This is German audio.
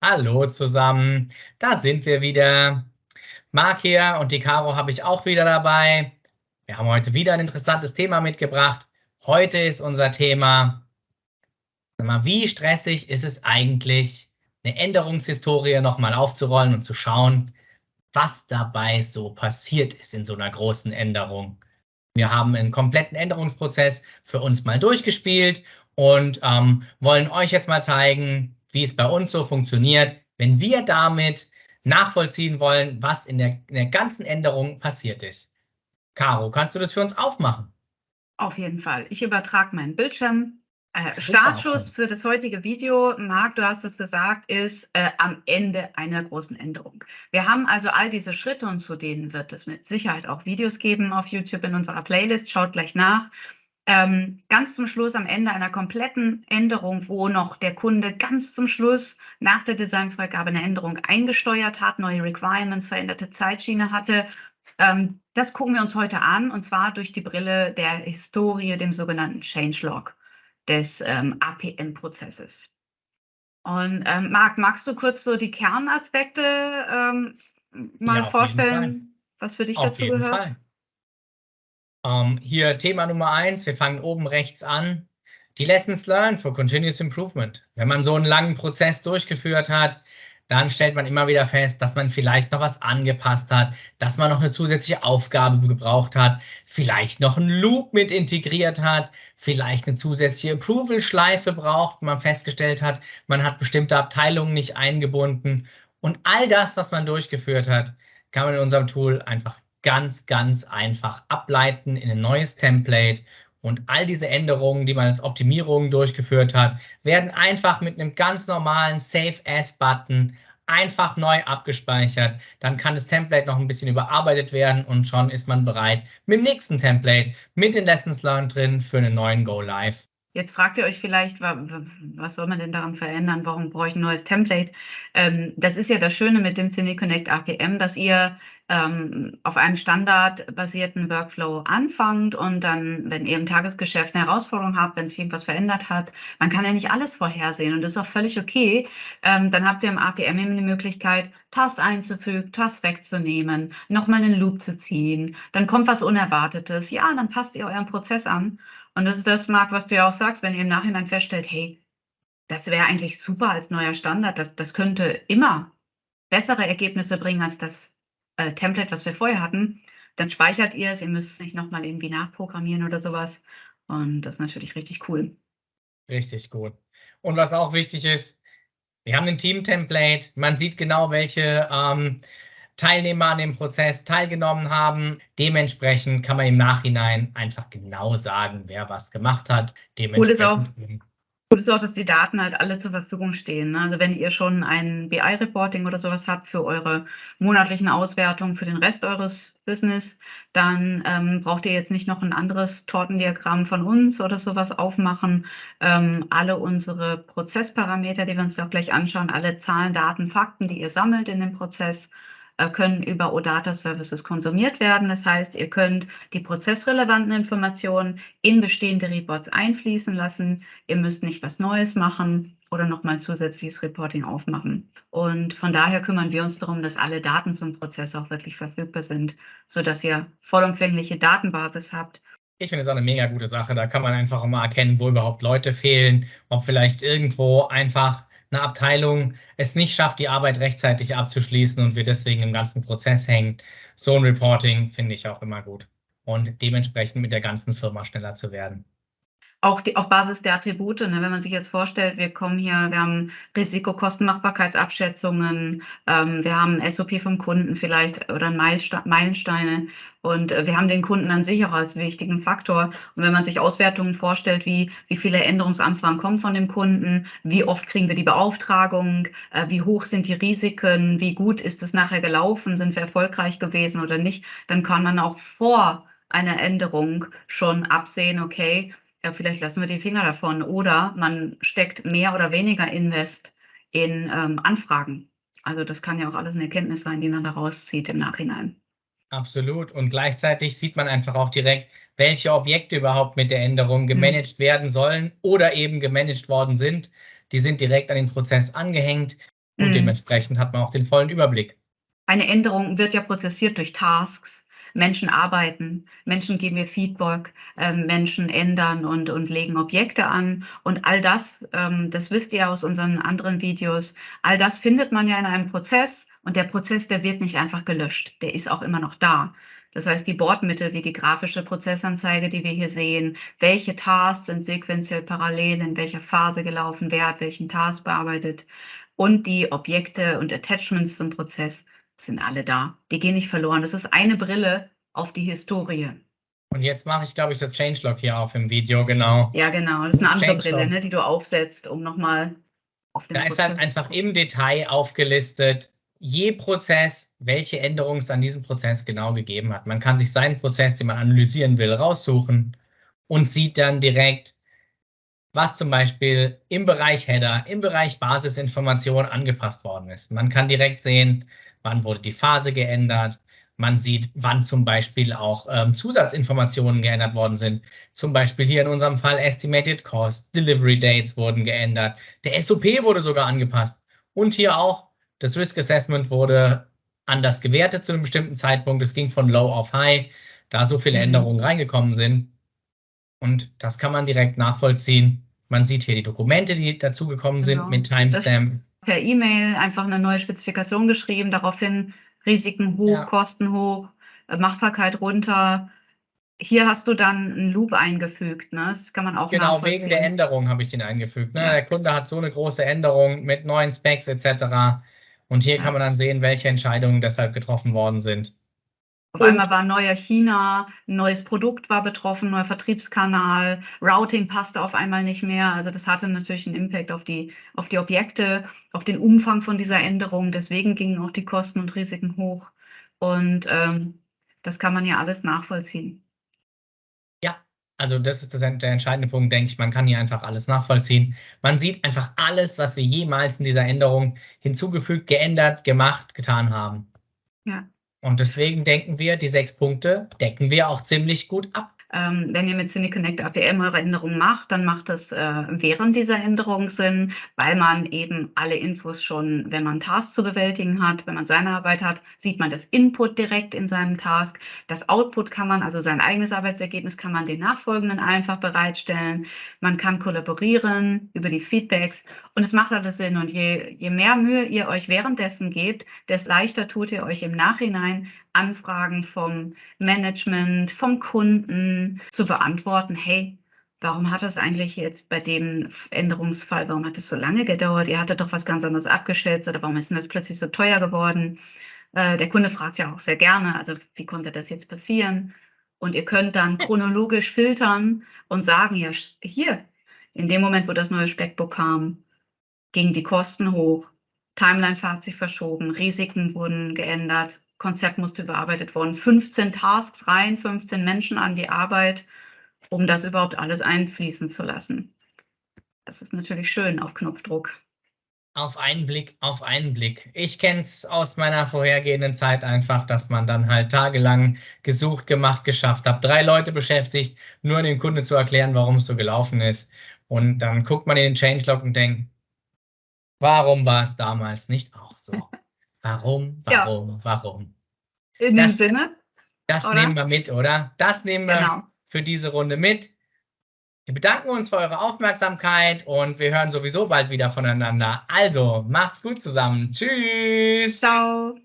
Hallo zusammen, da sind wir wieder. Marc hier und die Caro habe ich auch wieder dabei. Wir haben heute wieder ein interessantes Thema mitgebracht. Heute ist unser Thema, wie stressig ist es eigentlich, eine Änderungshistorie nochmal aufzurollen und zu schauen, was dabei so passiert ist in so einer großen Änderung. Wir haben einen kompletten Änderungsprozess für uns mal durchgespielt und ähm, wollen euch jetzt mal zeigen, wie es bei uns so funktioniert, wenn wir damit nachvollziehen wollen, was in der, in der ganzen Änderung passiert ist. Caro, kannst du das für uns aufmachen? Auf jeden Fall. Ich übertrage meinen Bildschirm. Äh, Startschuss für das heutige Video, Marc, du hast es gesagt, ist äh, am Ende einer großen Änderung. Wir haben also all diese Schritte und zu denen wird es mit Sicherheit auch Videos geben auf YouTube in unserer Playlist. Schaut gleich nach ähm, ganz zum Schluss am Ende einer kompletten Änderung, wo noch der Kunde ganz zum Schluss nach der Designfreigabe eine Änderung eingesteuert hat, neue Requirements, veränderte Zeitschiene hatte. Ähm, das gucken wir uns heute an und zwar durch die Brille der Historie, dem sogenannten Changelog des ähm, APM-Prozesses. Und ähm, Marc, magst du kurz so die Kernaspekte ähm, mal ja, vorstellen, was für dich auf dazu gehört? Fall. Ähm, hier Thema Nummer eins, wir fangen oben rechts an. Die Lessons Learned for Continuous Improvement. Wenn man so einen langen Prozess durchgeführt hat, dann stellt man immer wieder fest, dass man vielleicht noch was angepasst hat, dass man noch eine zusätzliche Aufgabe gebraucht hat, vielleicht noch einen Loop mit integriert hat, vielleicht eine zusätzliche Approval-Schleife braucht, man festgestellt hat, man hat bestimmte Abteilungen nicht eingebunden. Und all das, was man durchgeführt hat, kann man in unserem Tool einfach ganz, ganz einfach ableiten in ein neues Template. Und all diese Änderungen, die man als Optimierungen durchgeführt hat, werden einfach mit einem ganz normalen Save As-Button einfach neu abgespeichert. Dann kann das Template noch ein bisschen überarbeitet werden und schon ist man bereit mit dem nächsten Template mit den Lessons Learned drin für einen neuen Go Live. Jetzt fragt ihr euch vielleicht, was soll man denn daran verändern? Warum brauche ich ein neues Template? Ähm, das ist ja das Schöne mit dem Cine Connect APM, dass ihr ähm, auf einem standardbasierten Workflow anfangt und dann, wenn ihr im Tagesgeschäft eine Herausforderung habt, wenn sich irgendwas verändert hat, man kann ja nicht alles vorhersehen und das ist auch völlig okay. Ähm, dann habt ihr im APM eben die Möglichkeit, Task einzufügen, Task wegzunehmen, nochmal einen Loop zu ziehen, dann kommt was Unerwartetes, ja, dann passt ihr euren Prozess an. Und das ist das, Marc, was du ja auch sagst, wenn ihr im Nachhinein feststellt, hey, das wäre eigentlich super als neuer Standard, das, das könnte immer bessere Ergebnisse bringen als das äh, Template, was wir vorher hatten, dann speichert ihr es. Ihr müsst es nicht nochmal irgendwie nachprogrammieren oder sowas. Und das ist natürlich richtig cool. Richtig gut. Und was auch wichtig ist, wir haben ein Team-Template. Man sieht genau, welche ähm, Teilnehmer an dem Prozess teilgenommen haben. Dementsprechend kann man im Nachhinein einfach genau sagen, wer was gemacht hat. Dementsprechend cool Gut ist auch, dass die Daten halt alle zur Verfügung stehen. Ne? Also wenn ihr schon ein BI-Reporting oder sowas habt für eure monatlichen Auswertungen für den Rest eures Business, dann ähm, braucht ihr jetzt nicht noch ein anderes Tortendiagramm von uns oder sowas aufmachen. Ähm, alle unsere Prozessparameter, die wir uns auch gleich anschauen, alle Zahlen, Daten, Fakten, die ihr sammelt in dem Prozess, können über OData Services konsumiert werden. Das heißt, ihr könnt die prozessrelevanten Informationen in bestehende Reports einfließen lassen. Ihr müsst nicht was Neues machen oder nochmal zusätzliches Reporting aufmachen. Und von daher kümmern wir uns darum, dass alle Daten zum Prozess auch wirklich verfügbar sind, sodass ihr vollumfängliche Datenbasis habt, ich finde es auch eine mega gute Sache. Da kann man einfach mal erkennen, wo überhaupt Leute fehlen, ob vielleicht irgendwo einfach eine Abteilung es nicht schafft, die Arbeit rechtzeitig abzuschließen und wir deswegen im ganzen Prozess hängen. So ein Reporting finde ich auch immer gut und dementsprechend mit der ganzen Firma schneller zu werden auch die, auf Basis der Attribute, ne, wenn man sich jetzt vorstellt, wir kommen hier, wir haben Risikokostenmachbarkeitsabschätzungen, ähm, wir haben SOP vom Kunden vielleicht oder Meilensteine und äh, wir haben den Kunden an sich auch als wichtigen Faktor. Und wenn man sich Auswertungen vorstellt, wie, wie viele Änderungsanfragen kommen von dem Kunden, wie oft kriegen wir die Beauftragung, äh, wie hoch sind die Risiken, wie gut ist es nachher gelaufen, sind wir erfolgreich gewesen oder nicht, dann kann man auch vor einer Änderung schon absehen, okay, ja, vielleicht lassen wir die Finger davon. Oder man steckt mehr oder weniger Invest in ähm, Anfragen. Also das kann ja auch alles eine Erkenntnis sein, die man daraus zieht im Nachhinein. Absolut. Und gleichzeitig sieht man einfach auch direkt, welche Objekte überhaupt mit der Änderung mhm. gemanagt mhm. werden sollen oder eben gemanagt worden sind. Die sind direkt an den Prozess angehängt. Und mhm. dementsprechend hat man auch den vollen Überblick. Eine Änderung wird ja prozessiert durch Tasks. Menschen arbeiten, Menschen geben mir Feedback, äh, Menschen ändern und, und legen Objekte an. Und all das, ähm, das wisst ihr aus unseren anderen Videos, all das findet man ja in einem Prozess. Und der Prozess, der wird nicht einfach gelöscht, der ist auch immer noch da. Das heißt, die Bordmittel wie die grafische Prozessanzeige, die wir hier sehen, welche Tasks sind sequenziell parallel, in welcher Phase gelaufen, wer hat welchen Task bearbeitet und die Objekte und Attachments zum Prozess sind alle da. Die gehen nicht verloren. Das ist eine Brille auf die Historie. Und jetzt mache ich, glaube ich, das Changelog hier auf im Video, genau. Ja, genau. Das ist eine das andere Brille, ne, die du aufsetzt, um nochmal auf den Da Prozess ist halt einfach im Detail aufgelistet, je Prozess, welche Änderungen es an diesem Prozess genau gegeben hat. Man kann sich seinen Prozess, den man analysieren will, raussuchen und sieht dann direkt, was zum Beispiel im Bereich Header, im Bereich Basisinformation angepasst worden ist. Man kann direkt sehen, wann wurde die Phase geändert. Man sieht, wann zum Beispiel auch ähm, Zusatzinformationen geändert worden sind. Zum Beispiel hier in unserem Fall Estimated Cost, Delivery Dates wurden geändert. Der SOP wurde sogar angepasst. Und hier auch das Risk Assessment wurde anders gewertet zu einem bestimmten Zeitpunkt. Es ging von Low auf High, da so viele mhm. Änderungen reingekommen sind. Und das kann man direkt nachvollziehen. Man sieht hier die Dokumente, die dazugekommen genau. sind mit Timestamp. Per E-Mail einfach eine neue Spezifikation geschrieben, daraufhin Risiken hoch, ja. Kosten hoch, äh, Machbarkeit runter. Hier hast du dann einen Loop eingefügt, ne? Das kann man auch Genau, wegen der Änderung habe ich den eingefügt. Ne? Ja. Der Kunde hat so eine große Änderung mit neuen Specs etc. Und hier ja. kann man dann sehen, welche Entscheidungen deshalb getroffen worden sind. Auf einmal war neuer China, ein neues Produkt war betroffen, neuer Vertriebskanal, Routing passte auf einmal nicht mehr. Also das hatte natürlich einen Impact auf die, auf die Objekte, auf den Umfang von dieser Änderung. Deswegen gingen auch die Kosten und Risiken hoch. Und ähm, das kann man ja alles nachvollziehen. Ja, also das ist das, der entscheidende Punkt, denke ich. Man kann hier einfach alles nachvollziehen. Man sieht einfach alles, was wir jemals in dieser Änderung hinzugefügt, geändert, gemacht, getan haben. Ja. Und deswegen denken wir, die sechs Punkte decken wir auch ziemlich gut ab. Ähm, wenn ihr mit CineConnect APM eure Änderungen macht, dann macht das äh, während dieser Änderung Sinn, weil man eben alle Infos schon, wenn man Tasks zu bewältigen hat, wenn man seine Arbeit hat, sieht man das Input direkt in seinem Task. Das Output kann man, also sein eigenes Arbeitsergebnis kann man den Nachfolgenden einfach bereitstellen. Man kann kollaborieren über die Feedbacks und es macht alles Sinn. Und je, je mehr Mühe ihr euch währenddessen gebt, desto leichter tut ihr euch im Nachhinein Anfragen vom Management, vom Kunden zu beantworten, hey, warum hat das eigentlich jetzt bei dem Änderungsfall, warum hat das so lange gedauert? Ihr hattet doch was ganz anderes abgeschätzt oder warum ist denn das plötzlich so teuer geworden? Äh, der Kunde fragt ja auch sehr gerne, also wie konnte das jetzt passieren? Und ihr könnt dann chronologisch filtern und sagen, ja, hier, in dem Moment, wo das neue Speckbook kam, gingen die Kosten hoch, Timeline hat sich verschoben, Risiken wurden geändert, Konzept musste überarbeitet worden. 15 Tasks rein, 15 Menschen an die Arbeit, um das überhaupt alles einfließen zu lassen. Das ist natürlich schön auf Knopfdruck. Auf einen Blick, auf einen Blick. Ich kenne es aus meiner vorhergehenden Zeit einfach, dass man dann halt tagelang gesucht, gemacht, geschafft hat, drei Leute beschäftigt, nur dem Kunde zu erklären, warum es so gelaufen ist. Und dann guckt man in den Changelog und denkt, warum war es damals nicht auch so? Warum, warum, ja. warum? In das, dem Sinne. Das oder? nehmen wir mit, oder? Das nehmen wir genau. für diese Runde mit. Wir bedanken uns für eure Aufmerksamkeit und wir hören sowieso bald wieder voneinander. Also, macht's gut zusammen. Tschüss. Ciao.